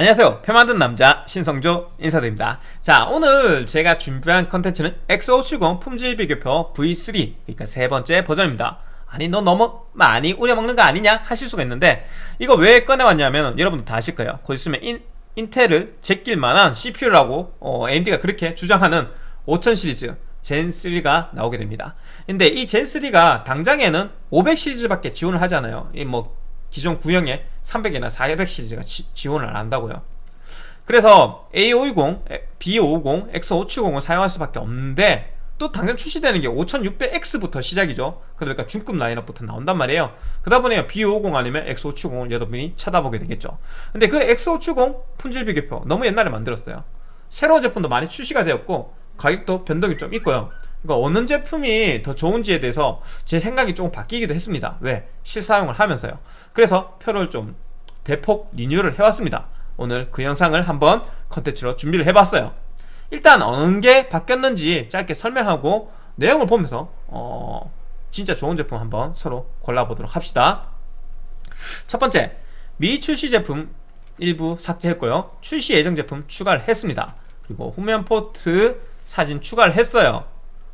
안녕하세요. 표 만든 남자 신성조 인사드립니다. 자 오늘 제가 준비한 컨텐츠는 X570 품질 비교표 V3 그러니까 세 번째 버전입니다. 아니 너 너무 많이 우려먹는 거 아니냐 하실 수가 있는데 이거 왜 꺼내왔냐면 여러분들 다 아실 거예요. 곧 있으면 인, 인텔을 제낄 만한 CPU라고 어, AMD가 그렇게 주장하는 5000 시리즈 젠3가 나오게 됩니다. 근데 이 젠3가 당장에는 500 시리즈밖에 지원을 하잖아요. 이뭐 기존 구형에 300이나 400 시리즈가 지, 지원을 안 한다고요. 그래서 A520, B550, X570을 사용할 수밖에 없는데 또 당장 출시되는 게 5600X부터 시작이죠. 그러니까 중급 라인업부터 나온단 말이에요. 그러다 보니 B550 아니면 X570을 여러분이 찾아보게 되겠죠. 근데 그 X570 품질 비교표 너무 옛날에 만들었어요. 새로운 제품도 많이 출시가 되었고 가격도 변동이 좀 있고요 그러니까 어느 제품이 더 좋은지에 대해서 제 생각이 조금 바뀌기도 했습니다. 왜? 실사용을 하면서요. 그래서 표를 좀 대폭 리뉴얼을 해왔습니다. 오늘 그 영상을 한번 컨텐츠로 준비를 해봤어요. 일단 어느 게 바뀌었는지 짧게 설명하고 내용을 보면서 어 진짜 좋은 제품 한번 서로 골라보도록 합시다. 첫 번째 미출시 제품 일부 삭제했고요. 출시 예정 제품 추가를 했습니다. 그리고 후면 포트 사진 추가를 했어요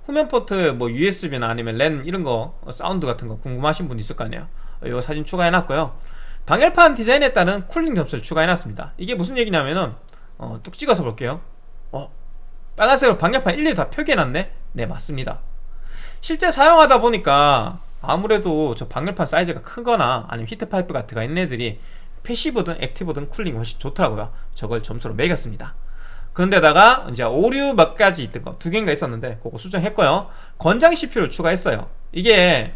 후면 포트 뭐 USB나 아니면 랜 이런 거 사운드 같은 거 궁금하신 분 있을 거 아니에요. 이 사진 추가해놨고요. 방열판 디자인에 따른 cooling 점수를 추가해놨습니다. 이게 무슨 얘기냐면은 어, 뚝 찍어서 볼게요. 어 빨간색으로 방열판 일일이 다 표기해놨네? 네 맞습니다. 실제 사용하다 보니까 아무래도 저 방열판 사이즈가 크거나 아니면 heat pipe 같은 거 있는 애들이 passive든 active든 cooling이 훨씬 좋더라고요. 저걸 점수로 매겼습니다 그런데다가 이제 오류 몇 가지 있던 거 두 개인가 있었는데 그거 수정했고요. 권장 CPU를 추가했어요. 이게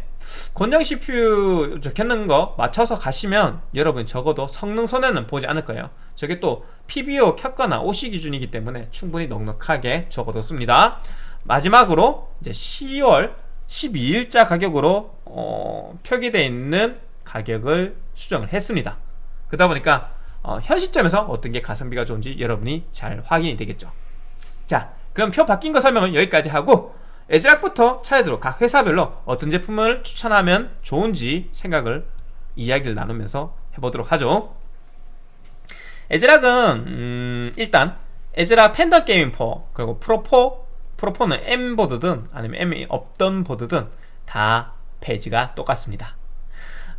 권장 CPU 적혀있는 거 맞춰서 가시면 여러분 적어도 성능 손해는 보지 않을 거예요. 저게 또 PBO 켰거나 OC 기준이기 때문에 충분히 넉넉하게 적어뒀습니다. 마지막으로 이제 10월 12일자 가격으로 어, 표기되어 있는 가격을 수정을 했습니다. 그러다 보니까 어, 현 시점에서 어떤 게 가성비가 좋은지 여러분이 잘 확인이 되겠죠. 자 그럼 표 바뀐 거 설명은 여기까지 하고 ASRock부터 차례대로 각 회사별로 어떤 제품을 추천하면 좋은지 생각을 이야기를 나누면서 해보도록 하죠. ASRock은 음, 일단 ASRock Phantom Gaming 4 그리고 Pro4 Pro4는 M 보드든 아니면 M이 없던 보드든 다 phase가 똑같습니다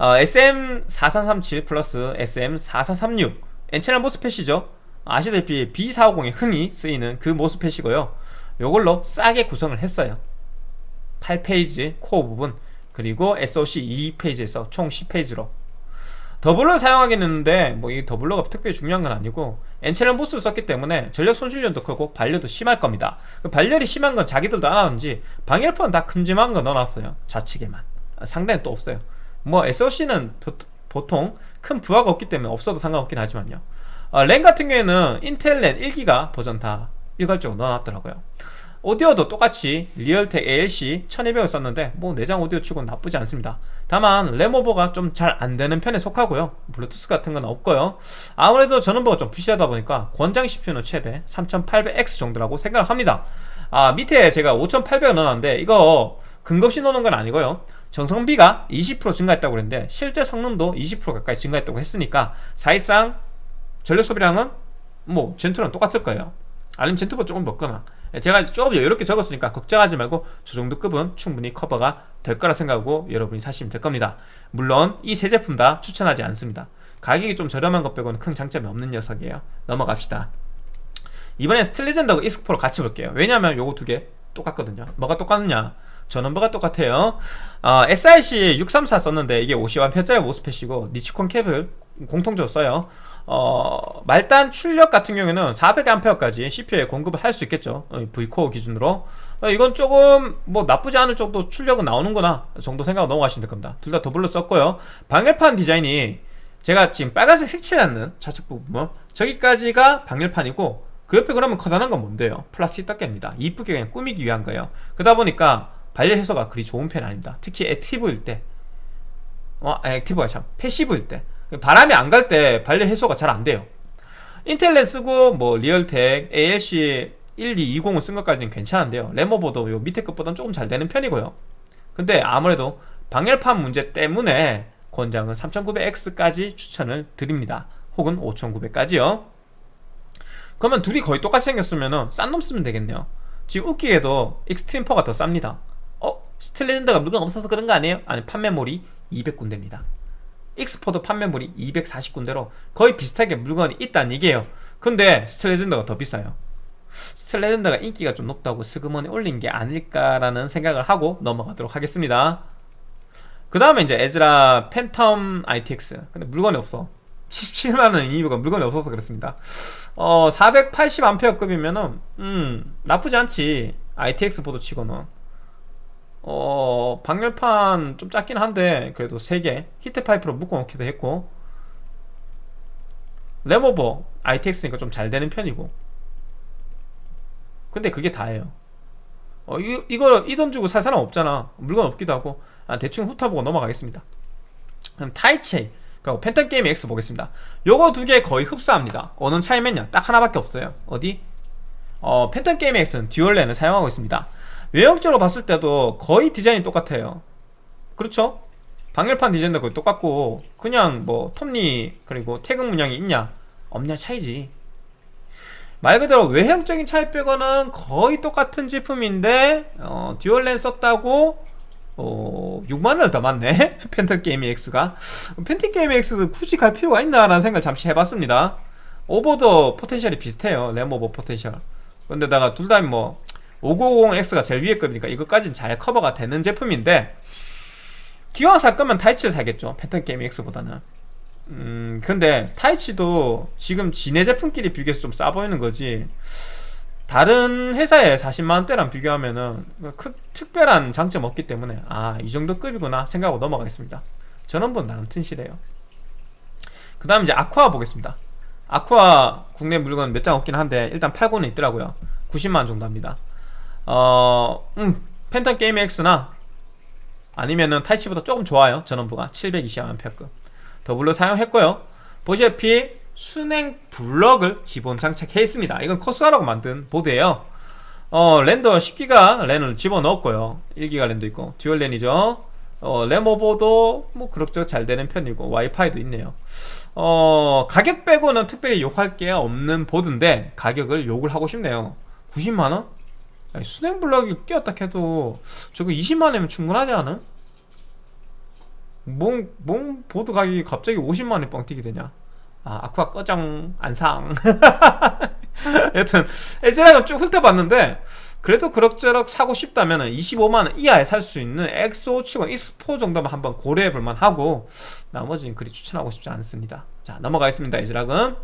어, SM4337 플러스 SM4436 N-channel MOSFET이죠. 아시다시피 B450에 흔히 쓰이는 그 MOSFET이고요. 요걸로 싸게 구성을 했어요. 8 phase 코어 부분 그리고 SOC 2 phase에서 총 10 phase로. doubler 사용하겠는데 뭐 이 doubler가 특별히 중요한 건 아니고 N-channel MOS를 썼기 때문에 전력 손실률도 크고 발열도 심할 겁니다. 그 발열이 심한 건 자기들도 아는지 방열판 다 큼지막한 거 넣어놨어요. 좌측에만. 상단에 또 없어요 뭐 SOC는 보통 큰 부하가 없기 때문에 없어도 상관없긴 하지만요. 어, 랜 같은 경우에는 인텔 랜 1기가 버전 다 일괄적으로 넣어놨더라고요. 오디오도 똑같이 리얼텍 ALC 1200을 썼는데 뭐 내장 오디오 치고는 나쁘지 않습니다. 다만 램오버가 좀 잘 안되는 편에 속하고요. 블루투스 같은 건 없고요. 아무래도 전원부가 좀 부실하다 보니까 권장 CPU는 최대 3800X 정도라고 생각을 합니다. 아 밑에 제가 5800을 넣어놨는데 이거 근거 없이 넣는 건 아니고요 정성비가 20% 증가했다고 그랬는데 실제 성능도 20% 가까이 증가했다고 했으니까 사실상 전력 소비량은 뭐 젠투랑 똑같을 거예요. 아니면 젠투보다 조금 높거나 제가 조금 이렇게 적었으니까 걱정하지 말고 저 정도 급은 충분히 커버가 될 거라 생각하고 여러분이 사시면 될 겁니다. 물론 이 세 제품 다 추천하지 않습니다. 가격이 좀 저렴한 것 빼고는 큰 장점이 없는 녀석이에요. 넘어갑시다. 이번엔 스틸리젠더하고 이스크포를 같이 볼게요. 왜냐면 요거 두 개 똑같거든요. 뭐가 똑같느냐 전원부가 똑같아요. 어, SIC 634 썼는데 이게 50W짜리 MOSFET이고 니치콘 cap을 공통적으로 써요. 어, 말단 출력 같은 경우에는 400A까지 CPU에 공급을 할 수 있겠죠. 어, V core 기준으로. 어, 이건 조금 뭐 나쁘지 않을 정도 출력은 나오는구나 정도 생각 넘어가시면 될 겁니다. 둘 다 더블로 썼고요. 방열판 디자인이 제가 지금 빨간색 색칠하는 좌측 부분 저기까지가 방열판이고 그 옆에 그러면 커다란 건 뭔데요? 플라스틱 덮개입니다. 이쁘게 그냥 꾸미기 위한 거예요. 그러다 보니까 발열 해소가 그리 좋은 편이 아닙니다. 특히 active일 때. 어, active가 참 passive일 때. 바람이 안 갈 때 발열 해소가 잘 안 돼요. 인텔 랜 쓰고 뭐 리얼텍 ALC 1220을 쓴 것까지는 괜찮은데요. 램오버도 요 밑에 것보다는 조금 잘 되는 편이고요. 근데 아무래도 방열판 문제 때문에 권장은 3900X까지 추천을 드립니다. 혹은 5900까지요. 그러면 둘이 거의 똑같이 생겼으면은 싼놈 쓰면 되겠네요. 지금 웃기게도 익스트림 4가 더 쌉니다. 어? 스틸레전드가 물건 없어서 그런 거 아니에요? 아니 판매몰이 200군데입니다. 익스포도 판매몰이 240군데로 거의 비슷하게 물건이 있다는 얘기예요. 근데 스틸레전드가 더 비싸요. 스틸레전드가 인기가 좀 높다고 슬그머니 올린 게 아닐까라는 생각을 하고 넘어가도록 하겠습니다. 그 다음에 이제 에즈락 팬텀 ITX 근데 물건이 없어. 77만원 이유가 물건이 없어서 그렇습니다. 어 480A급이면은 음 나쁘지 않지. ITX 보드 치고는 어 방열판 좀 작긴 한데 그래도 3개 heat pipe로 묶어놓기도 했고. 램오버 ITX니까 좀 잘 되는 편이고. 근데 그게 다예요. 어 이, 이거 이 돈 주고 살 사람 없잖아. 물건 없기도 하고. 아, 대충 훑어보고 넘어가겠습니다. 그럼 타이치 그리고 팬텀 게이밍 X 보겠습니다. 요거 두 개 거의 흡사합니다. 어느 차이면요 딱 하나밖에 없어요. 어디? 어 팬텀 게이밍 X는 dual 랜을 사용하고 있습니다 외형적으로 봤을 때도 거의 디자인이 똑같아요. 그렇죠? 방열판 디자인도 거의 똑같고 그냥 뭐 톱니 그리고 태극 문양이 있냐? 없냐 차이지. 말 그대로 외형적인 차이 빼고는 거의 똑같은 제품인데 어, dual 랜 썼다고 어, 6만원을 더 받네? 팬텀 게이밍 X가. 팬텀 게이밍 X 굳이 갈 필요가 있나라는 생각을 잠시 해봤습니다. 오버도 potential이 비슷해요. 램오버 potential. 근데다가 둘 다 뭐 5950X가 제일 위에 급이니까 이것까지는 잘 커버가 되는 제품인데 기왕 살 거면 타이치를 사겠죠. 팬텀 게이밍 X보다는. 음 근데 타이치도 지금 지네 제품끼리 비교해서 좀 싸 보이는 거지. 다른 회사의 40만원대랑 비교하면은 크, 특별한 장점 없기 때문에 아 이 정도 급이구나 생각하고 넘어가겠습니다. 전원부는 나름 튼실해요. 그 다음 이제 아쿠아 보겠습니다. 아쿠아 국내 물건 몇 장 없긴 한데 일단 팔고는 있더라고요. 90만원 정도 합니다 어, 음, 팬텀 게이밍 X나 아니면은 타이치보다 조금 좋아요 전원부가. 720A급 더블로 사용했고요. 보시다시피 수랭 블럭을 기본 장착해 있습니다. 이건 커스하라고 만든 보드예요. 어 랜도 10기가 랜을 집어넣었고요. 1기가 랜도 있고. dual 랜이죠. 어 레모보도 뭐 그럭저럭 잘 되는 편이고 와이파이도 있네요. 어 가격 빼고는 특별히 욕할 게 없는 보드인데 가격을 욕을 하고 싶네요. 90만원? 순행 블럭이 끼었다 해도 저거 20만원이면 충분하지 않아? 뭔, 뭔 보드 가격이 갑자기 50만원에 뻥 뛰게 되냐? 아 아쿠아 꺼정 안상. 여튼 에즈락은 쭉 훑어봤는데 그래도 그럭저럭 사고 싶다면 25만원 이하에 살 수 있는 엑소 치고 익스포 정도만 한번 고려해볼만 하고 나머지는 그리 추천하고 싶지 않습니다. 자 넘어가겠습니다 에즈락은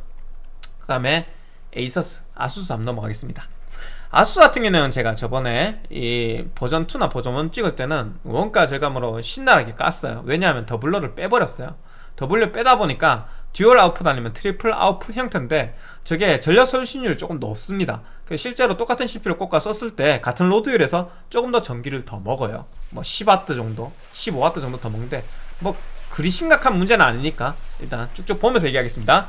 그 다음에 에이서스 아수스 한번 넘어가겠습니다 아수스 같은 경우는 제가 저번에 이 버전 2나 버전 1 찍을 때는 원가 절감으로 신나게 깠어요. 왜냐하면 doubler를 빼버렸어요. doubler 빼다 보니까 dual output 아니면 triple output 형태인데 저게 전력 소진율이 조금 높습니다. 실제로 똑같은 CPU를 꽂아 썼을 때 같은 load율에서 조금 더 전기를 더 먹어요. 뭐 10W 정도 15W 정도 더 먹는데 뭐 그리 심각한 문제는 아니니까 일단 쭉쭉 보면서 얘기하겠습니다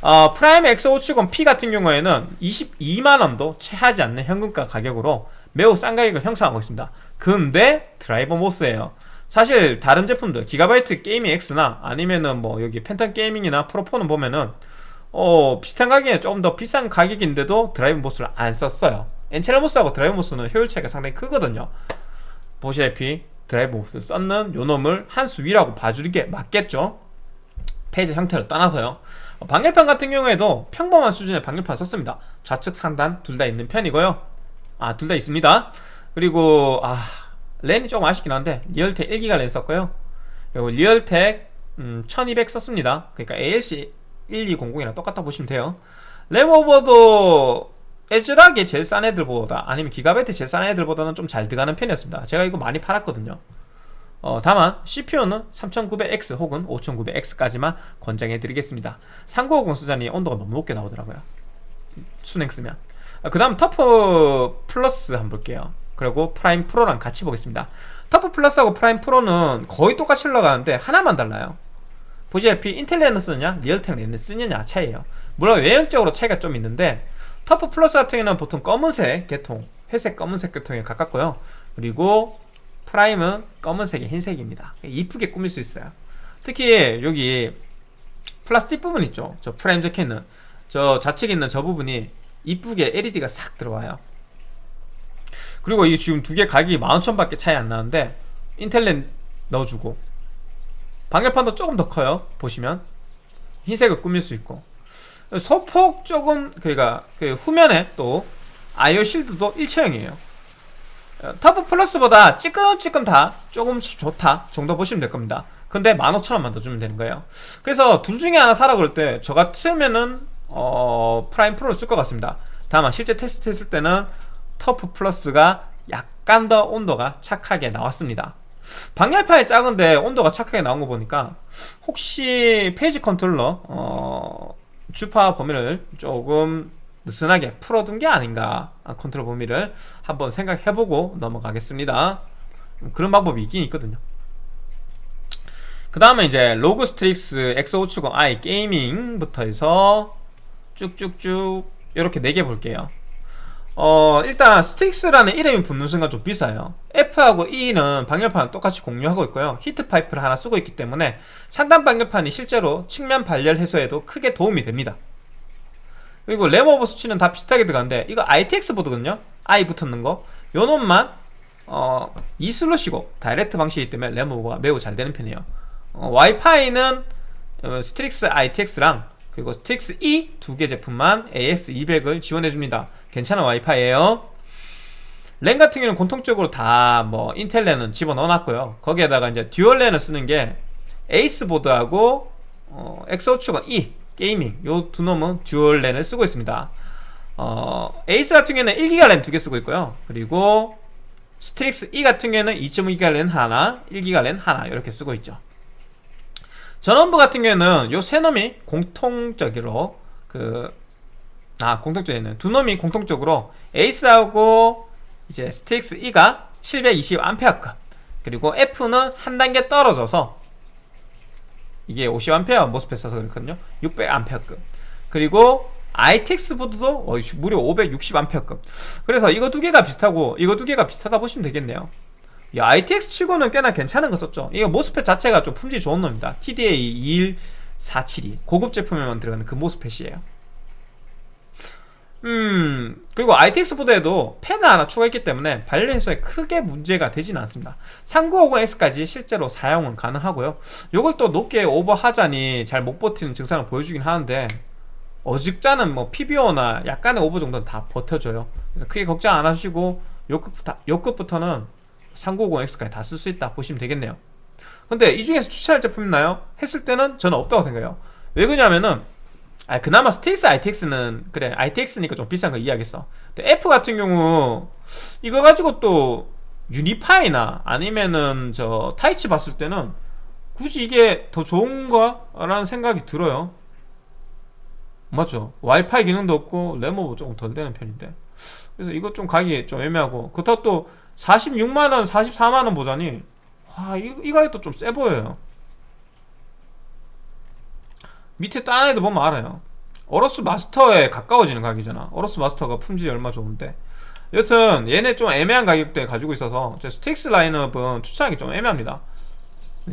어, 프라임 X570P 같은 경우에는 22만원도 채 하지 않는 현금가 가격으로 매우 싼 가격을 형성하고 있습니다. 근데 driver MOS예요. 사실 다른 제품들 기가바이트 게이밍 X나 아니면은 뭐 여기 팬텀 게이밍이나 프로4는 보면은 어 비슷한 가격에 조금 더 비싼 가격인데도 drive MOS를 안 썼어요. N채널 MOS하고 drive MOS는 효율 차이가 상당히 크거든요. 보시다시피 drive MOS 썼는 요놈을 한 수 위라고 봐주는 게 맞겠죠 phase 형태를 떠나서요. 어, 방열판 같은 경우에도 평범한 수준의 방열판 썼습니다. 좌측 상단 둘 다 있는 편이고요. 아 둘 다 있습니다. 그리고 아 랜이 조금 아쉽긴 한데 리얼텍 1기가 랜 썼고요. 그리고 리얼텍 음, 1200 썼습니다. 그러니까 ALC 1200이랑 똑같다 보시면 돼요. 램 오버도 에즈락이 제일 싼 애들보다 아니면 기가바이트 제일 싼 애들보다는 좀 잘 들어가는 편이었습니다. 제가 이거 많이 팔았거든요 어, 다만 CPU는 3900X 혹은 5900X까지만 권장해 드리겠습니다. 3950 쓰자니 온도가 너무 높게 나오더라고요. 수랭 쓰면. 아, 그 다음 터프 플러스 한번 볼게요. 그리고 프라임 프로랑 같이 보겠습니다. TUF Plus하고 Prime Pro는 거의 똑같이 올라가는데 하나만 달라요. 보시다시피 인텔 랜을 쓰느냐 Realtek 랜을 쓰느냐 차이에요. 물론 외형적으로 차이가 좀 있는데 TUF Plus 같은 경우는 보통 검은색 계통 회색 검은색 계통에 가깝고요. 그리고 Prime은 검은색에 흰색입니다. 이쁘게 꾸밀 수 있어요. 특히 여기 플라스틱 부분 있죠? 저 Prime 적혀있는 저 좌측에 있는 저 부분이 이쁘게 LED가 싹 들어와요. 그리고 이 지금 두 개 가격이 15,000밖에 차이 안 나는데 인텔 랜 넣어주고 방열판도 조금 더 커요 보시면. 흰색을 꾸밀 수 있고. 소폭 조금 그러니까 그 후면에 또 IO shield도 일체형이에요 TUF Plus보다 찌끔찌끔 다 조금씩 좋다 정도 보시면 될 겁니다. 근데 15,000원만 더 주면 되는 거예요. 그래서 둘 중에 하나 사라 그럴 때 저 같으면은 어 Prime Pro를 쓸 것 같습니다. 다만 실제 테스트 했을 때는 TUF Plus가 약간 더 온도가 착하게 나왔습니다. 방열판이 작은데 온도가 착하게 나온 거 보니까 혹시 phase controller 어, 주파수 범위를 조금 느슨하게 풀어둔 게 아닌가 아, 컨트롤 범위를 한번 생각해보고 넘어가겠습니다. 그런 방법이 있긴 있거든요. 그 다음에 이제 ROG Strix X570-I Gaming부터 해서 쭉쭉쭉 이렇게 4개 볼게요. 어 일단 Strix라는 이름이 붙는 순간 좀 비싸요. F하고 E는 방열판은 똑같이 공유하고 있고요. heat pipe를 하나 쓰고 있기 때문에 상단 방열판이 실제로 측면 발열 해소에도 크게 도움이 됩니다 그리고 램오버 수치는 다 비슷하게 들어가는데 이거 ITX 보드거든요. I 붙었는 거. 요놈만 어, 2슬롯이고 direct 방식이기 때문에 램오버가 매우 잘 되는 편이에요. 어, 와이파이는 어, Strix ITX랑 그리고 Strix E 두 개 제품만 AX200을 지원해줍니다. 괜찮은 와이파이에요. 랜 같은 경우는 공통적으로 다 뭐 인텔 랜은 집어넣어놨고요. 거기에다가 이제 dual 랜을 쓰는 게 에이스 보드하고 어, Strix E Gaming 요 두 놈은 dual 랜을 쓰고 있습니다. 어, 에이스 같은 경우는 1기가 랜 두 개 쓰고 있고요. 그리고 Strix E 같은 경우는 2.2기가 랜 하나 1기가 랜 하나 이렇게 쓰고 있죠. 전원부 같은 경우에는 요 세 놈이 공통적으로 그 아 공통적이네. 두 놈이 공통적으로 ACE하고 이제 Strix E가 720A급 그리고 F는 한 단계 떨어져서 이게 50A MOSFET 써서 그렇거든요. 600A급. 그리고 ITX 보드도 어, 무려 560A급. 그래서 이거 두 개가 비슷하고 이거 두 개가 비슷하다 보시면 되겠네요. 야, ITX 치고는 꽤나 괜찮은 거 썼죠. 이거 모스펫 자체가 좀 품질 좋은 놈입니다. TDA 21472 고급 제품에만 들어가는 그 모스펫이에요 음 그리고 ITX 보드에도 펜을 하나 추가했기 때문에 발열 해소에 크게 문제가 되지는 않습니다. 3950X까지 실제로 사용은 가능하고요. 요걸 또 높게 오버하자니 잘 못 버티는 증상을 보여주긴 하는데 어지간한 뭐 PBO나 약간의 오버 정도는 다 버텨줘요. 그래서 크게 걱정 안 하시고 요급부터, 요급부터는 3950X까지 다 쓸 수 있다 보시면 되겠네요. 근데 이 중에서 추천할 제품 있나요? 했을 때는 저는 없다고 생각해요. 왜 그러냐면은 아 그나마 Strix ITX는 그래 ITX니까 좀 비싼 거 이해하겠어. 근데 F 같은 경우 이거 가지고 또 Unify나 아니면은 저 Taichi 봤을 때는 굳이 이게 더 좋은가? 라는 생각이 들어요. 맞죠? 와이파이 기능도 없고 램오버 조금 덜 되는 편인데. 그래서 이거 좀 가기 좀 애매하고. 그렇다고 또 46만원 44만원 보자니 와 이, 이 가격도 좀 세 보여요 밑에 다른 애들 보면 알아요. AORUS Master에 가까워지는 가격이잖아. AORUS Master가 품질이 얼마 좋은데. 여튼 얘네 좀 애매한 가격대에 가지고 있어서 제 Strix 라인업은 추천하기 좀 애매합니다.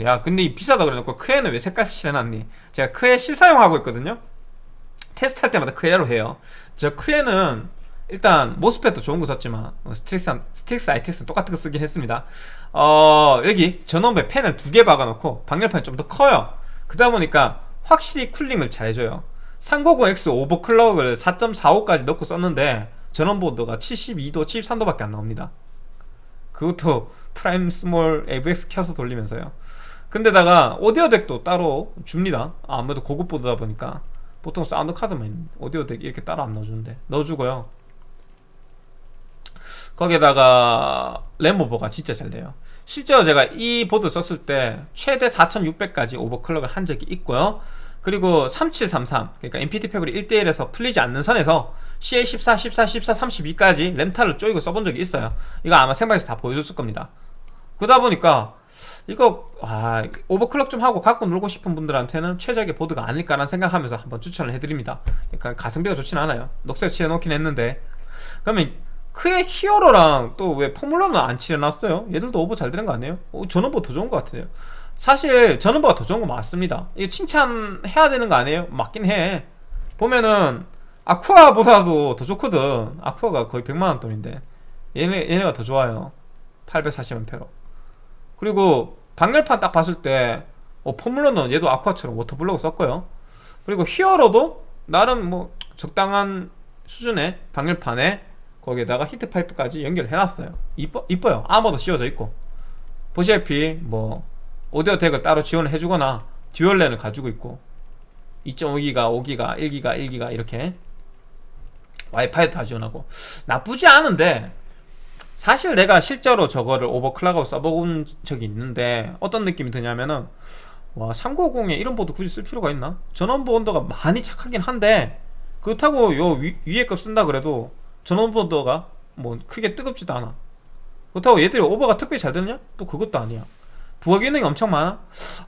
야 근데 이 비싸다 그래놓고 크에는 왜 색깔 칠해놨니? 제가 크에 실사용하고 있거든요. 테스트할 때마다 크에로 해요. 저 크에는 일단 MOSFET도 좋은 거 썼지만 어, Strix, Strix ITX는 똑같은 거 쓰긴 했습니다. 어 여기 전원부에 팬을 두 개 박아놓고 방열판이 좀 더 커요. 그러다 보니까 확실히 cooling을 잘 해줘요. 390X overclock을 4.45까지 넣고 썼는데 전원보드가 72도, 73도밖에 안 나옵니다. 그것도 Prime small AVX 켜서 돌리면서요. 근데다가 오디오 DAC도 따로 줍니다. 아무래도 고급 보드다 보니까. 보통 사운드 카드만 오디오 DAC 이렇게 따로 안 넣어주는데. 넣어주고요. 거기에다가 램오버가 진짜 잘 돼요 실제로 제가 이 보드 썼을 때 최대 4600까지 overclock을 한 적이 있고요. 그리고 3733 그러니까 MPT 패브리 1대1에서 풀리지 않는 선에서 CA14, 14, 14, 32까지 램타를 쪼이고 써본 적이 있어요. 이거 아마 생방에서 다 보여줬을 겁니다. 그러다 보니까 이거 아, 오버클럭 좀 하고 갖고 놀고 싶은 분들한테는 최적의 보드가 아닐까라는 생각하면서 한번 추천을 해드립니다. 그러니까 가성비가 좋진 않아요. 녹색 칠해놓긴 했는데. 그러면 크의 히어로랑 또 왜 포뮬러는 안 칠해놨어요? 얘들도 오버 잘 되는 거 아니에요? 어, 뭐더 좋은 것 같아요. 사실 뭐가 더 좋은 거 맞습니다. 이거 칭찬해야 되는 거 아니에요? 맞긴 해. 보면은 Aqua보다도 더 좋거든. Aqua가 거의 100만원 돈인데. 얘네, 얘네가 더 좋아요. 840A로. 그리고 방열판 딱 봤을 때 어, Formula는 얘도 Aqua처럼 water block을 썼고요. 그리고 Hero도 나름 뭐 적당한 수준의 방열판에 거기에다가 heat pipe까지 연결해놨어요. 이뻐, 이뻐요. 아머도 씌워져 있고. 보시다시피 뭐 오디오 DAC을 따로 지원을 해주거나 dual 랜을 가지고 있고 2.5기가, 5기가, 1기가, 1기가 이렇게 와이파이도 다 지원하고. 나쁘지 않은데 사실 내가 실제로 저거를 overclock하고 써본 적이 있는데 어떤 느낌이 드냐면은 와 3950에 이런 보드 굳이 쓸 필요가 있나? 전원부 온도가 많이 착하긴 한데 그렇다고 요 위, 위에 급 쓴다 그래도 전원부 온도가 뭐 크게 뜨겁지도 않아 그렇다고 얘들이 오버가 특별히 잘 되느냐? 또 그것도 아니야 부하 기능이 엄청 많아?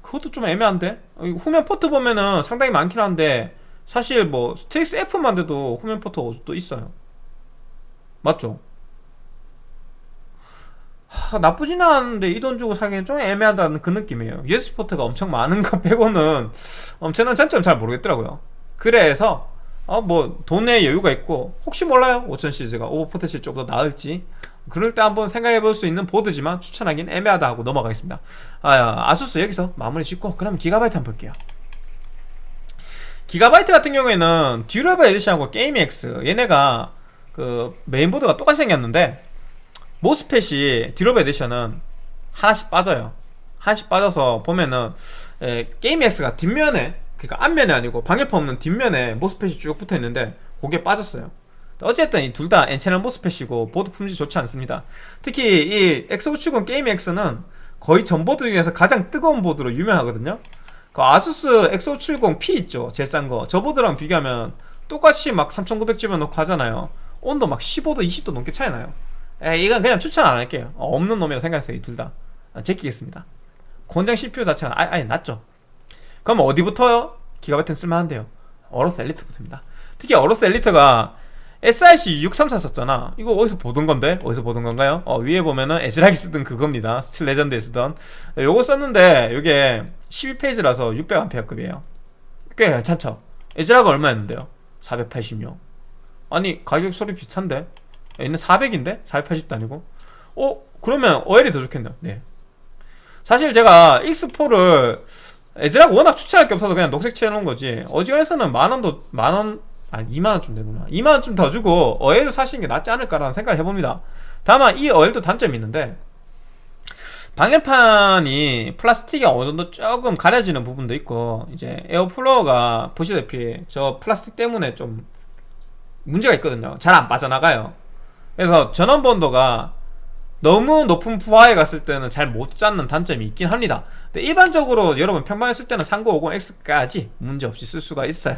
그것도 좀 애매한데 후면 포트 보면은 상당히 많긴 한데 사실 뭐 STRIX F만 돼도 후면 포트가 또 있어요 맞죠? 하, 나쁘진 않은데 이 돈 주고 사기엔 좀 애매하다는 그 느낌이에요 USB 포트가 엄청 많은 거 빼고는 엄청난 장점 잘 모르겠더라고요 그래서 어 뭐 돈에 여유가 있고 혹시 몰라요? 5000 시리즈가. 오버포트시 조금 더 나을지. 그럴 때 한번 생각해 볼 수 있는 보드지만 추천하기는 애매하다 하고 넘어가겠습니다. 아, ASUS 여기서 마무리 짓고 그럼 기가바이트 한번 볼게요. 기가바이트 같은 경우에는 Durable Edition하고 Gaming X 얘네가 그 메인보드가 똑같이 생겼는데 MOSFET이 Durable Edition은 하나씩 빠져요. 하나씩 빠져서 보면은 에, Gaming X가 뒷면에 그러니까 앞면이 아니고 방열판 없는 뒷면에 MOSFET이 쭉 붙어있는데 그게 빠졌어요. 어쨌든 이 둘 다 N채널 MOSFET이고 보드 품질 좋지 않습니다. 특히 이 X570 Gaming X는 거의 전 보드 중에서 가장 뜨거운 보드로 유명하거든요. 그 ASUS X570P 있죠. 제일 싼거. 저 보드랑 비교하면 똑같이 막 3900 집어넣고 하잖아요. 온도 막 15도 20도 넘게 차이 나요. 에, 이건 그냥 추천 안 할게요. 어, 없는 놈이라 생각했어요 이 둘다. 아, 제끼겠습니다. 권장 CPU 자체가 아예, 아예 낮죠 그럼 어디부터 기가바이트는 쓸만한데요 AORUS Elite부터입니다 특히 AORUS Elite가 SIC 634 썼잖아 이거 어디서 보던 건데? 어디서 보던 건가요? 어, 위에 보면은 ASRock이 쓰던 그겁니다 Steel Legend에 쓰던 요거 썼는데 요게 12 phase라서 600A급이에요 꽤 괜찮죠? ASRock가 얼마였는데요? 486 아니 가격 소리 비슷한데? 얘는 400인데? 480도 아니고 어? 그러면 어엘이 더 좋겠네요 네 사실 제가 X4를 ASRock 워낙 추천할 게 없어서 그냥 녹색 칠해놓은 거지. 어지간해서는 만원도 만원 아니 2만원 좀 되구나. 2만원 좀 더 주고 어엘을 사시는 게 낫지 않을까라는 생각을 해봅니다. 다만 이 어엘도 단점이 있는데 방열판이 플라스틱이 어느 정도 조금 가려지는 부분도 있고 이제 air flow가 보시다시피 저 플라스틱 때문에 좀 문제가 있거든요. 잘 안 빠져나가요. 그래서 전원부 온도가 너무 높은 부하에 갔을 때는 잘 못 잡는 단점이 있긴 합니다. 근데 일반적으로 여러분 평방에 쓸 때는 3950X까지 문제없이 쓸 수가 있어요.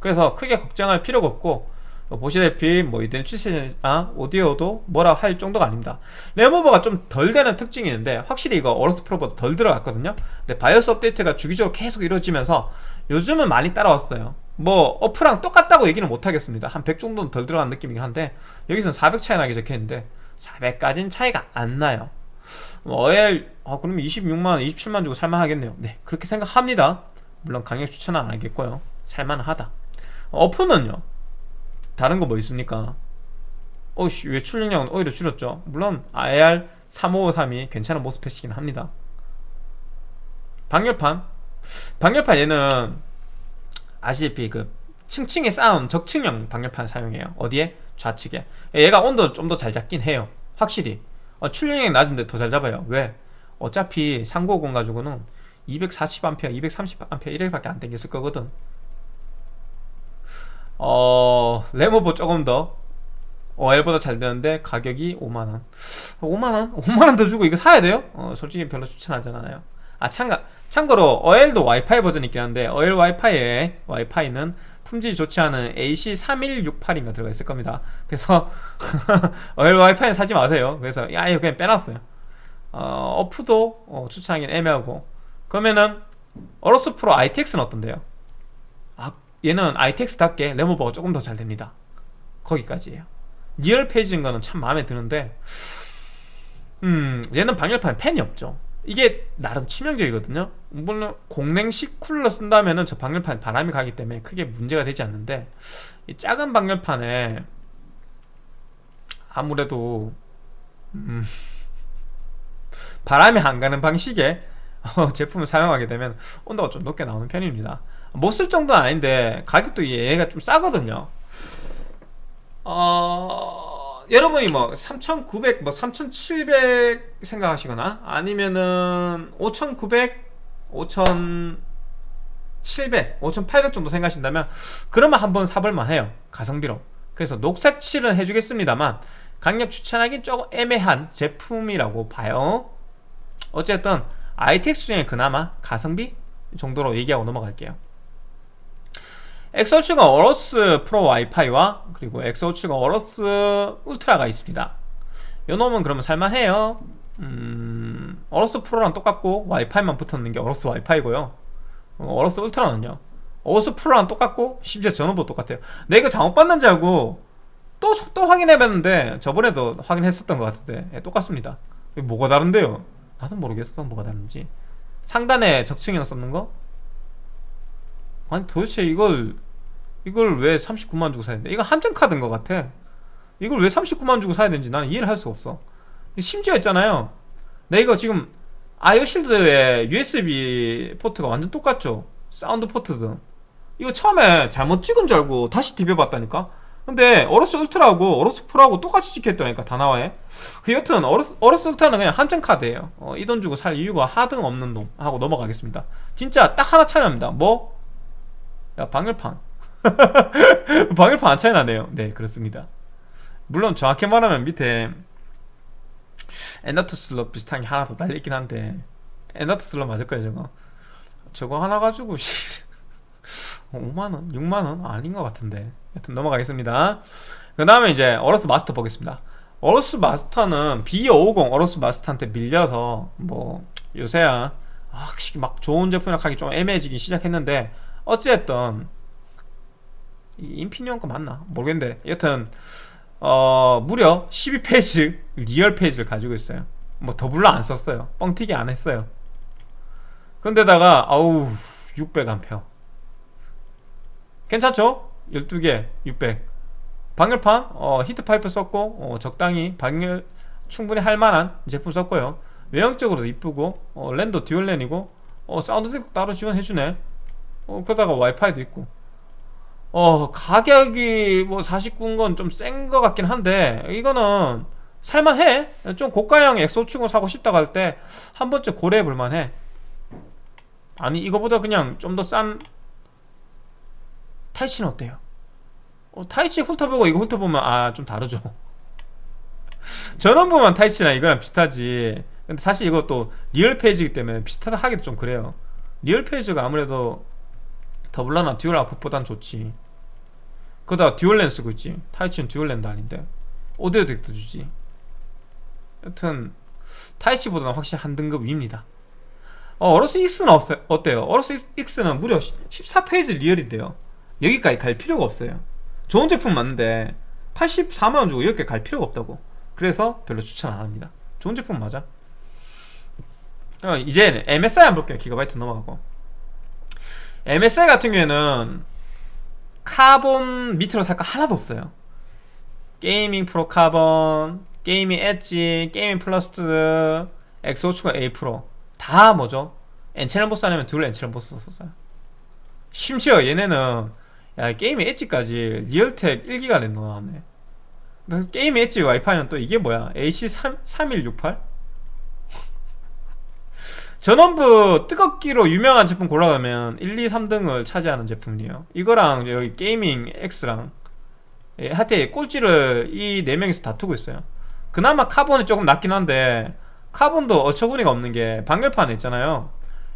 그래서 크게 걱정할 필요가 없고 보시다시피 뭐 이들은 출시아 오디오도 뭐라 할 정도가 아닙니다. 레모버가 좀 덜 되는 특징이 있는데 확실히 이거 어로스 프로보다 덜 들어갔거든요. 근데 바이오스 업데이트가 주기적으로 계속 이루어지면서 요즘은 많이 따라왔어요. 뭐 어프랑 똑같다고 얘기는 못하겠습니다. 한 100 정도는 덜 들어간 느낌이긴 한데 여기서는 400 차이 나게 적혀있는데 400까지는 차이가 안 나요. 뭐 어엘 아 그러면 26만원 27만원 주고 살만하겠네요. 네 그렇게 생각합니다. 물론 강력 추천은 안 하겠고요. 살만하다. 어프는요? 다른 거 뭐 있습니까? 어씨 왜 출력량은 오히려 줄였죠? 물론 IR 3553이 괜찮은 모습 패시긴 합니다. 방열판. 방열판 얘는 아시다시피 그 층층에 쌓은 적층형 방열판 사용해요. 어디에? 좌측에. 얘가 온도 좀 더 잘 잡긴 해요. 확실히. 어, 출력량이 낮은데 더 잘 잡아요. 왜? 어차피 3950 가지고는 240A, 230A 이렇게밖에 안 땡겼을 거거든. 어... 레모버 조금 더. OL보다 잘 되는데 가격이 5만원. 5만원? 5만원 더 주고 이거 사야 돼요? 어, 솔직히 별로 추천하지 않아요. 아 참가, 참고로 OL도 와이파이 버전이 있긴 한데 OL 와이파이에 와이파이는 품질이 좋지 않은 AC3168인가 들어가 있을 겁니다. 그래서 어엘 와이파이는 사지 마세요. 그래서 야 이거 그냥 빼놨어요. 어, 어프도 어, 추천하기는 애매하고. 그러면은 AORUS Pro ITX는 어떤데요? 아 얘는 ITX답게 램오버가 조금 더 잘 됩니다. 거기까지예요. real phase인 거는 참 마음에 드는데 음 얘는 방열판 팬이 없죠 이게 나름 치명적이거든요. 물론 공랭식 쿨러 쓴다면은 저 방열판 바람이 가기 때문에 크게 문제가 되지 않는데 이 작은 방열판에 아무래도 음, 바람이 안 가는 방식의 어, 제품을 사용하게 되면 온도가 좀 높게 나오는 편입니다. 못 쓸 정도는 아닌데 가격도 얘가 좀 싸거든요. 어... 여러분이 뭐 3,900, 뭐 3,700 생각하시거나 아니면은 5,900, 5,700, 5,800 정도 생각하신다면 그러면 한번 사볼만 해요. 가성비로. 그래서 녹색 칠은 해주겠습니다만 강력 추천하기 조금 애매한 제품이라고 봐요. 어쨌든 ITX 중에 그나마 가성비 정도로 얘기하고 넘어갈게요 엑소치가 AORUS Pro 와이파이와 그리고 엑소치가 AORUS Ultra가 있습니다. 요 놈은 그러면 살만해요. 음, AORUS Pro랑 똑같고 와이파이만 붙었는 게 AORUS 와이파이고요. 어, 어러스 울트라는요. 어러스 프로랑 똑같고 심지어 전원부 똑같아요. 내가 잘못 봤는지 알고 또, 또 확인해봤는데 저번에도 확인했었던 것 같은데 예, 똑같습니다. 뭐가 다른데요? 나도 모르겠어. 뭐가 다른지. 상단에 적층형 썼는 거? 아니 도대체 이걸 이걸 왜 39만 주고 사야 되는데 이거 함정 카드인 것 같아. 이걸 왜 39만 주고 사야 되는지 나는 이해를 할 수가 없어. 심지어 있잖아요. 내 이거 지금 IO shield의 USB 포트가 완전 똑같죠? 사운드 포트든 이거 처음에 잘못 찍은 줄 알고 다시 디벼봤다니까? 근데 AORUS Ultra하고 AORUS Pro하고 똑같이 찍혔다니까 다 나와요. 그 여튼 AORUS, AORUS Ultra는 그냥 함정 카드예요. 어, 이 돈 주고 살 이유가 하등 없는 놈 하고 넘어가겠습니다. 진짜 딱 하나 차이납니다. 뭐? 야 방열판. 방열판 안 차이 나네요. 네 그렇습니다. 물론 정확히 말하면 밑에 M.2 슬롯 비슷한 게 하나 더 달려있긴 한데 M.2 슬롯 맞을 거예요 저거. 저거 하나 가지고 5만원? 6만원? 아닌 것 같은데. 여튼 넘어가겠습니다. 그 다음에 이제 AORUS Master 보겠습니다. AORUS Master는 B550 AORUS Master한테 밀려서 뭐 요새야 확실히 막 좋은 제품이라 하기 좀 애매해지기 시작했는데 어찌됐든 Infineon 거 맞나? 모르겠는데. 여튼 어 무려 12 phase real phase를 가지고 있어요. 뭐 doubler 안 썼어요. 뻥튀기 안 했어요. 근데다가 아우 600A 괜찮죠? 12개 600 방열판 어, heat pipe 썼고 어, 적당히 방열 충분히 할만한 제품 썼고요. 외형적으로도 이쁘고 어, 랜도 dual LAN이고 어, 사운드 따로 지원해주네 어, 그러다가 와이파이도 있고. 어 가격이 뭐 49인 건 좀 센 것 같긴 한데 이거는 살만해. 좀 고가형 엑소충을 사고 싶다고 할 때 한 번쯤 고려해 볼만해. 아니 이거보다 그냥 좀 더 싼 Taichi는 어때요? 어, Taichi 훑어보고 이거 훑어보면 아 좀 다르죠. 전원부만 Taichi나 이거랑 비슷하지. 근데 사실 이것도 real phase이기 때문에 비슷하다 하기도 좀 그래요. real phase가 아무래도 doubler나 dual output보단 좋지. 그러다 dual LAN 쓰고 있지. Taichi는 dual LAN도 아닌데. 오디오 DAC도 주지. 여튼 Taichi보다는 확실히 한 등급 위입니다. 어, AORUS X는 어때요? AORUS X는 무려 14 phase real인데요. 여기까지 갈 필요가 없어요. 좋은 제품 맞는데 84만원 주고 여기까지 갈 필요가 없다고. 그래서 별로 추천 안합니다. 좋은 제품 맞아? 어, 이제 MSI 한번 볼게요. 기가바이트 넘어가고 MSI 같은 경우에는 카본 밑으로 살 거 하나도 없어요. Gaming Pro Carbon Gaming Edge Gaming Plus X570-A Pro. 다 뭐죠? N채널 MOS 아니면 dual N채널 MOS 썼어요. 심지어 얘네는 야 Gaming Edge까지 Realtek 1기가 넣어놨네 Gaming Edge 와이파이는 또 이게 뭐야? AC3168? 전원부 뜨겁기로 유명한 제품 골라가면 1, 2, 3등을 차지하는 제품이에요. 이거랑 여기 Gaming X랑 예, 하여튼 꼴찌를 이 4명이서 다투고 있어요. 그나마 Carbon이 조금 낫긴 한데 Carbon도 어처구니가 없는 게 방열판 있잖아요.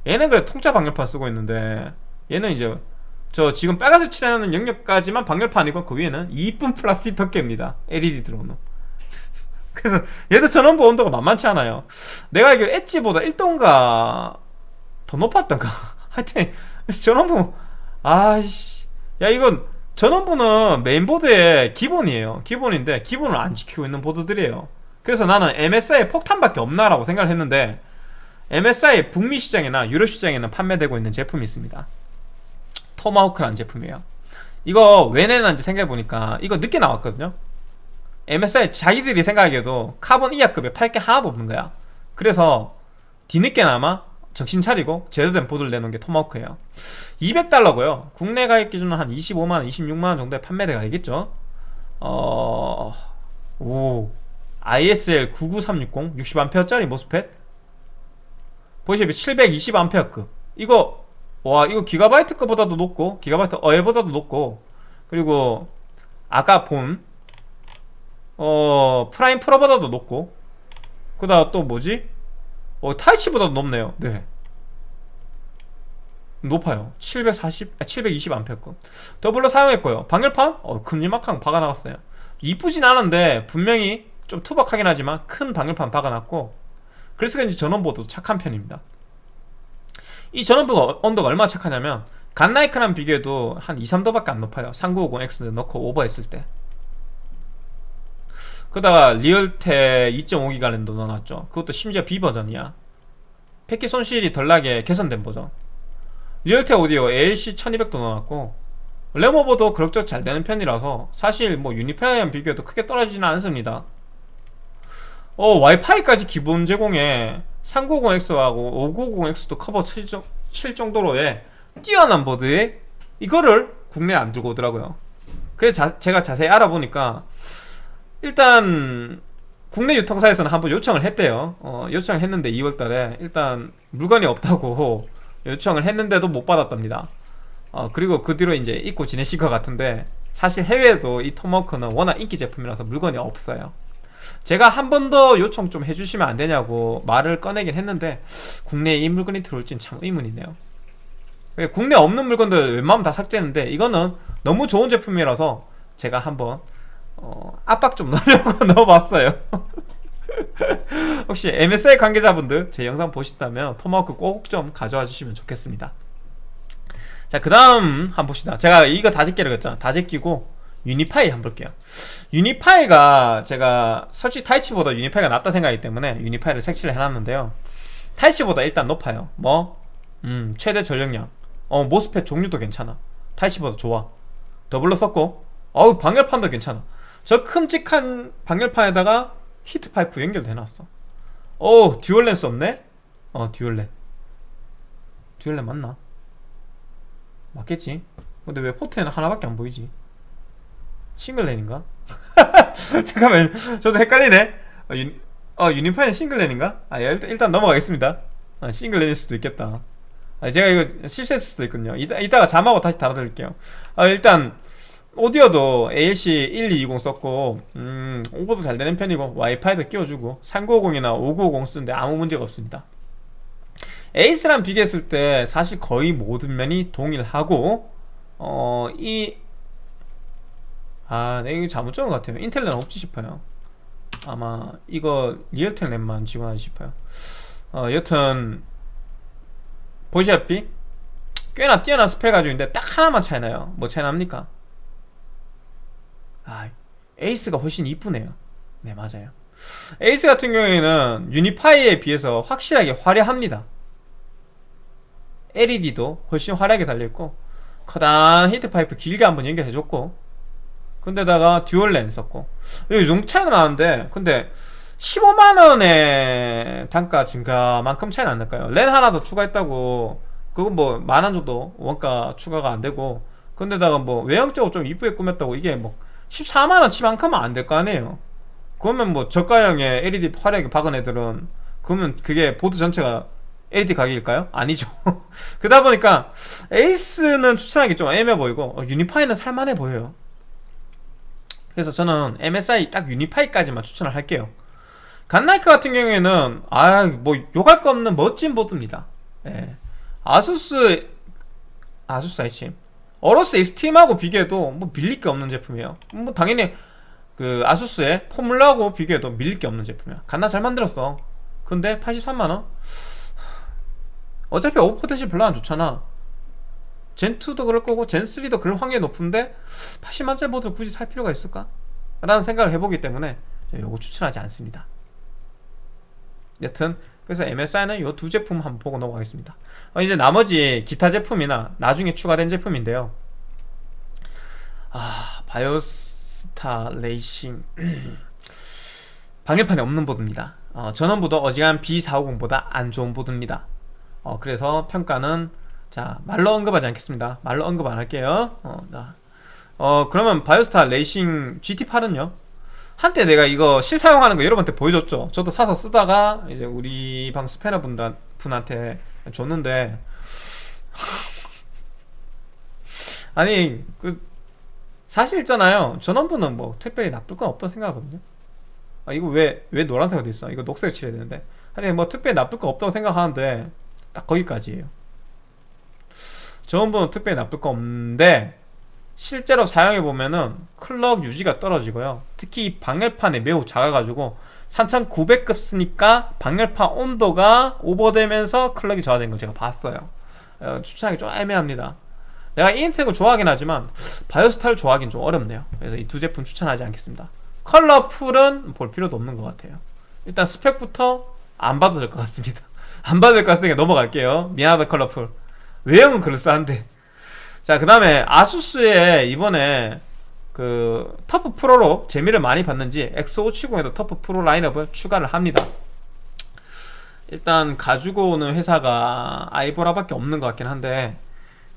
얘는 그래 통짜 방열판 쓰고 있는데 얘는 이제 저 지금 빨간색 칠해놓는 영역까지만 방열판이고 그 위에는 이쁜 플라스틱 덮개입니다. LED 들어오는 그래서 얘도 전원부 온도가 만만치 않아요. 내가 알기로 엣지보다 1도인가 더 높았던가? 하여튼 전원부 아이씨. 야 이건 전원부는 메인보드의 기본이에요. 기본인데 기본을 안 지키고 있는 보드들이에요. 그래서 나는 MSI 폭탄밖에 없나라고 생각을 했는데 MSI 북미 시장이나 유럽 시장에는 판매되고 있는 제품이 있습니다. 토마호크라는 제품이에요. 이거 왜 내놨는지 생각해보니까 이거 늦게 나왔거든요 MSI 자기들이 생각하기에도 카본 이하급에 팔 게 하나도 없는 거야. 그래서 뒤늦게나마 정신 차리고 제대로 보드를 내놓은 게 Tomahawk예요. 200달러고요. 국내 가격 기준은 한 25만원, 26만원 정도의 판매대가 되겠죠? 어... 오... ISL 99360 60A짜리 MOSFET. 보이시면 720A급. 이거 와 이거 기가바이트 거보다도 높고 기가바이트 어에보다도 높고 그리고 아까 본 어... Prime Pro보다도 높고. 그 다음 또 뭐지? 어 Taichi보다도 높네요. 네. 높아요. 740, 아, 720A doubler 사용했고요. 방열판? 어 큼지막한 박아놨어요. 이쁘진 않은데 분명히 좀 투박하긴 하지만 큰 방열판 박아놨고 그래서 그런지 전원부도 착한 편입니다. 이 전원부가 온도가 얼마나 착하냐면 Godlike랑 비교해도 한 2, 3도밖에 안 높아요. 3950X 넣고 오버했을 때 게다가 Realtek 2.5기가 랜도 넣어놨죠. 그것도 심지어 B버전이야. 패킷 손실이 덜 나게 개선된 버전. Realtek 오디오 ALC 1200도 넣어놨고 램 오버도 그럭저럭 잘 되는 편이라서 사실 뭐 Unify랑 비교해도 크게 떨어지지는 않습니다. 어 와이파이까지 기본 제공에 390X하고 590X도 커버 칠 정도로의 뛰어난 보드에 이거를 국내에 안 들고 오더라고요. 그래서 제가 자세히 알아보니까 일단 국내 유통사에서는 한번 요청을 했대요. 어, 요청을 했는데 2월달에 일단 물건이 없다고 요청을 했는데도 못 받았답니다. 어, 그리고 그 뒤로 이제 잊고 지내실 것 같은데 사실 해외에도 이 토마호크는 워낙 인기 제품이라서 물건이 없어요. 제가 한 번 더 요청 좀 해주시면 안 되냐고 말을 꺼내긴 했는데 국내에 이 물건이 들어올지는 참 의문이네요. 국내 없는 물건들 웬만하면 다 삭제했는데 이거는 너무 좋은 제품이라서 제가 한번 어, 압박 좀 넣으려고 넣어봤어요. 혹시 MSI 관계자분들 제 영상 보신다면 토마호크 꼭 좀 가져와 주시면 좋겠습니다. 자 그 다음 한번 봅시다. 제가 이거 다 제끼라고 했잖아. 다 제끼고 Unify 한번 볼게요. Unify가 제가 솔직히 Taichi보다 Unify가 낫다 생각하기 때문에 Unify를 색칠을 해놨는데요. Taichi보다 일단 높아요. 뭐? 음 최대 전력량. 어 MOSFET 종류도 괜찮아. Taichi보다 좋아. doubler 썼고. 어우 방열판도 괜찮아 저 큼직한 방열판에다가 히트 파이프 연결돼 놨어 오 dual 랜 없네? 어 dual 랜 dual 랜 맞나? 맞겠지? 근데 왜 포트에는 하나밖에 안 보이지? 싱글 렌인가? 잠깐만 저도 헷갈리네 어, 유, 어 유니파이는 싱글 렌인가? 아 일단, 일단 넘어가겠습니다 아, 싱글 렌일 수도 있겠다 아, 제가 이거 실수했을 수도 있군요 이따, 이따가 자막으로 다시 달아드릴게요 아 일단 오디오도 ALC 1220 썼고 음, 오버도 잘 되는 편이고 와이파이도 끼워주고 3950이나 5950 쓰는데 아무 문제가 없습니다. ACE랑 비교했을 때 사실 거의 모든 면이 동일하고 어, 이 아, 내 네, 이거 잘못 적은 것 같아요. 인텔 램 없지 싶어요. 아마 이거 Realtek 랜만 지원하지 싶어요. 어, 여튼 보시다시피 꽤나 뛰어난 스펙 가지고 있는데 딱 하나만 차이나요. 뭐 차이납니까? 아 ACE가 훨씬 이쁘네요. 네 맞아요. 에이스 같은 경우에는 Unify에 비해서 확실하게 화려합니다. LED도 훨씬 화려하게 달려있고 커다란 히트파이프 길게 한번 연결해줬고 게다가 dual 랜 썼고. 이 정도 차이는 나는데 근데 15만원의 단가 증가만큼 차이는 안 날까요? 랜 하나 더 추가했다고 그건 뭐 만원 정도 원가 추가가 안 되고 게다가 뭐 외형적으로 좀 이쁘게 꾸몄다고 이게 뭐 14만원 치만큼은 안 될 거 아니에요. 그러면 뭐 저가형의 LED 화려하게 박은 애들은 그러면 그게 보드 전체가 LED 가격일까요? 아니죠. 그러다 보니까 에이스는 추천하기 좀 애매해 보이고 어, 유니파이는 살만해 보여요. 그래서 저는 MSI 딱 유니파이까지만 추천을 할게요. 갓나이크 같은 경우에는 아뭐 욕할 거 없는 멋진 보드입니다. 예. 아수스 ASUS 아니 참 Aorus Xtreme하고 비교해도 뭐 밀릴 게 없는 제품이에요. 뭐 당연히 그 ASUS의 Formula하고 비교해도 밀릴 게 없는 제품이야. 겁나 잘 만들었어. 근데 83만원? 어차피 오버 potential 별로 안 좋잖아. Zen2도 그럴 거고 Zen3도 그럴 확률이 높은데 80만짜리 보드를 굳이 살 필요가 있을까? 라는 생각을 해보기 때문에 요거 추천하지 않습니다. 여튼 그래서 MSI는 이 두 제품 한번 보고 넘어가겠습니다. 어, 이제 나머지 기타 제품이나 나중에 추가된 제품인데요. 아 Biostar Racing. 방열판이 없는 보드입니다. 어, 전원부도 어지간 B450보다 안 좋은 보드입니다. 어, 그래서 평가는 자 말로 언급하지 않겠습니다. 말로 언급 안 할게요. 어, 자. 어 그러면 Biostar Racing GT8은요 한때 내가 이거 실사용하는 거 여러분한테 보여줬죠? 저도 사서 쓰다가 이제 우리 방 스패너 분들, 분한테 줬는데 아니 그 사실 있잖아요. 전원부는 뭐 특별히 나쁠 건 없다고 생각하거든요. 아 이거 왜 왜 노란색으로 돼 있어? 이거 녹색 칠해야 되는데. 하여튼 뭐 특별히 나쁠 거 없다고 생각하는데 딱 거기까지예요. 전원부는 특별히 나쁠 거 없는데 실제로 사용해 보면은 클럭 유지가 떨어지고요. 특히 이 방열판이 매우 작아가지고 3900급 쓰니까 방열판 온도가 오버되면서 클럭이 저하된 걸 제가 봤어요. 어, 추천하기 좀 애매합니다. 내가 이인텍을 좋아하긴 하지만 바이오스타를 좋아하긴 좀 어렵네요. 그래서 이 두 제품 추천하지 않겠습니다. 컬러풀은 볼 필요도 없는 것 같아요. 일단 스펙부터 안될것 같습니다. 안될것 같으니까 넘어갈게요. 미안하다 컬러풀. 외형은 그럴싸한데 자, 그 다음에 ASUS의 이번에 그 TUF Pro로 재미를 많이 봤는지 X570에도 TUF Pro 라인업을 추가를 합니다. 일단 가지고 오는 회사가 아이보라밖에 없는 것 같긴 한데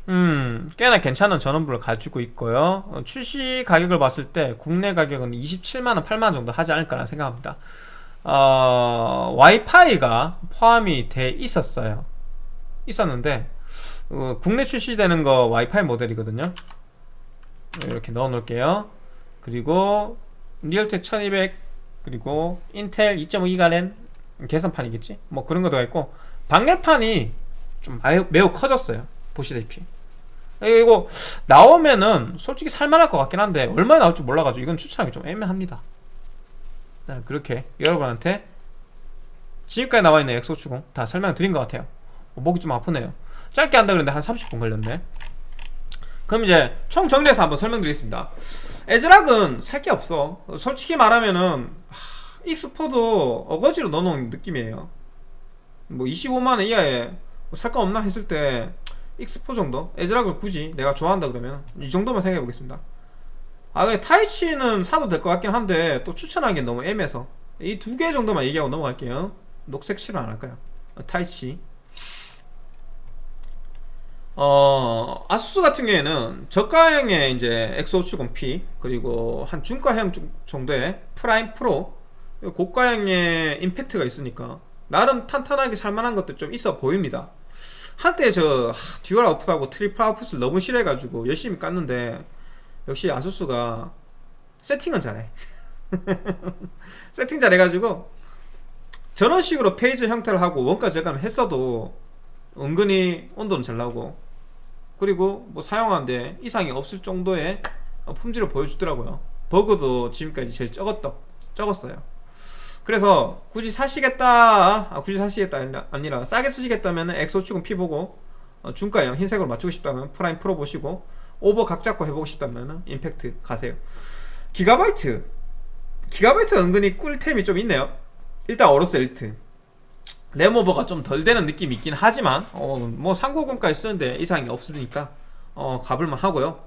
음 꽤나 괜찮은 전원부를 가지고 있고요. 어, 출시 가격을 봤을 때 국내 가격은 27만원 8만원 정도 하지 않을까 생각합니다. 어, 와이파이가 포함이 돼 있었어요. 있었는데 어, 국내 출시되는 거 와이파이 모델이거든요. 이렇게 넣어 놓을게요. 그리고 리얼텍 1200 그리고 인텔 2.5기가 랜 계산판이겠지? 뭐 그런 것도 있고 방열판이 좀 매우, 매우 커졌어요. 보시다시피. 이거 나오면은 솔직히 살만할 것 같긴 한데 얼마나 나올지 몰라가지고 이건 추천하기 좀 애매합니다. 네, 그렇게 여러분한테 지금까지 나와있는 X570 다 설명드린 것 같아요. 목이 좀 아프네요 짧게 한다 그랬는데 한 30분 걸렸네. 그럼 이제 총 정리해서 한번 설명드리겠습니다. ASRock은 살 게 없어. 솔직히 말하면은 하, 익스포도 어거지로 넣어놓은 느낌이에요. 뭐 25만원 이하에 뭐살거 없나 했을 때 익스포 정도? ASRock을 굳이 내가 좋아한다 그러면 이 정도만 생각해 보겠습니다. 아 근데 Taichi는 사도 될 것 같긴 한데 또 추천하기엔 너무 애매해서 이 두 개 정도만 얘기하고 넘어갈게요. 녹색 실은 안 할까요? 타이치 어, 아수스 같은 경우에는 저가형의 이제 X570P 그리고 한 중가형 정도의 프라임 프로 고가형의 임팩트가 있으니까 나름 탄탄하게 살만한 것들 좀 있어 보입니다. 한때 저 dual output하고 triple output을 너무 싫어해가지고 열심히 깠는데 역시 아수스가 세팅은 잘해. 세팅 잘해가지고 저런 식으로 phase 형태를 하고 원가 절감을 했어도 은근히 온도는 잘 나오고 그리고 뭐 사용하는데 이상이 없을 정도의 품질을 보여주더라고요. 버그도 지금까지 제일 적었다, 적었어요. 그래서 굳이 사시겠다 아, 굳이 사시겠다 아니라 싸게 쓰시겠다면 X570P 보고 어, 중가형 흰색으로 맞추고 싶다면 프라임 프로 보시고 오버 각 잡고 해보고 싶다면 임팩트 가세요. 기가바이트. 기가바이트 은근히 꿀템이 좀 있네요. 일단 어로스 엘리트 램 오버가 좀 덜 되는 느낌이 있긴 하지만 어, 뭐 390까지 쓰는데 이상이 없으니까 어, 가볼만 하고요.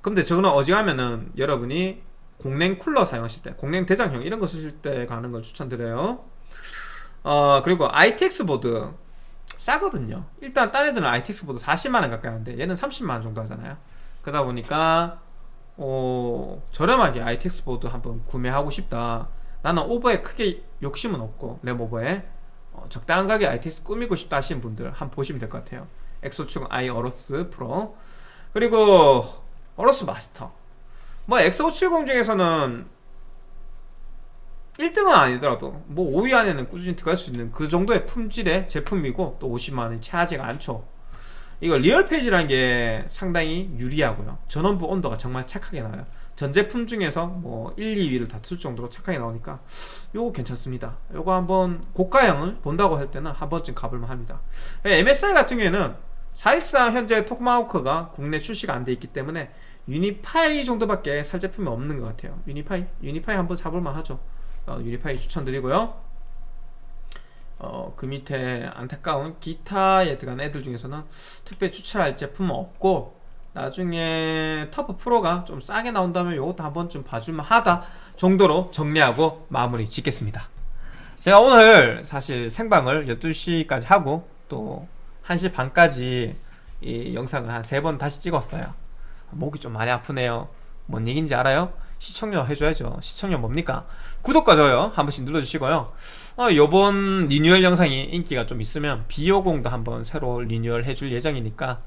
근데 저거는 어지간하면은 여러분이 공냉 쿨러 사용하실 때 공냉 대장형 이런 거 쓰실 때 가는 걸 추천드려요. 어 그리고 ITX 보드 싸거든요. 일단 딴 애들은 ITX 보드 40만원 가까이 하는데 얘는 30만원 정도 하잖아요. 그러다 보니까 어, 저렴하게 ITX 보드 한번 구매하고 싶다. 나는 오버에 크게 욕심은 없고 램 오버에 어, 적당한 가격에 ITX 꾸미고 싶다 하시는 분들 한번 보시면 될 것 같아요. 엑소충 아이 어로스 프로. 그리고 어로스 마스터. 뭐 X570 중에서는 1등은 아니더라도 뭐 5위 안에는 꾸준히 들어갈 수 있는 그 정도의 품질의 제품이고 또 50만원이 채하지가 않죠. 이거 real phase라는 게 상당히 유리하고요. 전원부 온도가 정말 착하게 나와요 전 제품 중에서 뭐 1, 2위를 다툴 정도로 착하게 나오니까 요거 괜찮습니다. 요거 한번 고가형을 본다고 할 때는 한 번쯤 가볼만 합니다. MSI 같은 경우에는 사실상 현재 토마호크가 국내 출시가 안 돼 있기 때문에 유니파이 정도밖에 살 제품이 없는 것 같아요. 유니파이? 유니파이 한번 사볼만 하죠. 어, 유니파이 추천드리고요. 어, 그 밑에 안타까운 기타에 들어간 애들 중에서는 특별히 추천할 제품은 없고 나중에 터프 프로가 좀 싸게 나온다면 이것도 한번 좀 봐줄만 하다 정도로 정리하고 마무리 짓겠습니다. 제가 오늘 사실 생방을 12시까지 하고 또 1시 반까지 이 영상을 한 세 번 다시 찍었어요. 목이 좀 많이 아프네요. 뭔 얘기인지 알아요? 시청료 해줘야죠. 시청료 뭡니까? 구독과 좋아요 한 번씩 눌러주시고요. 어, 요번 리뉴얼 영상이 인기가 좀 있으면 비오공도 한번 새로 리뉴얼 해줄 예정이니까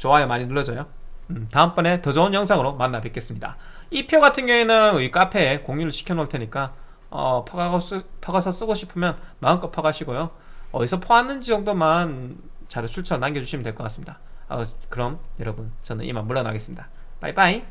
좋아요 많이 눌러줘요. 음, 다음번에 더 좋은 영상으로 만나 뵙겠습니다. 이 표 같은 경우에는 이 카페에 공유를 시켜 놓을 테니까 어, 퍼가서 쓰고 싶으면 마음껏 퍼가시고요. 어디서 퍼왔는지 정도만 자료 출처 남겨주시면 될 것 같습니다. 어, 그럼 여러분 저는 이만 물러나겠습니다. 빠이빠이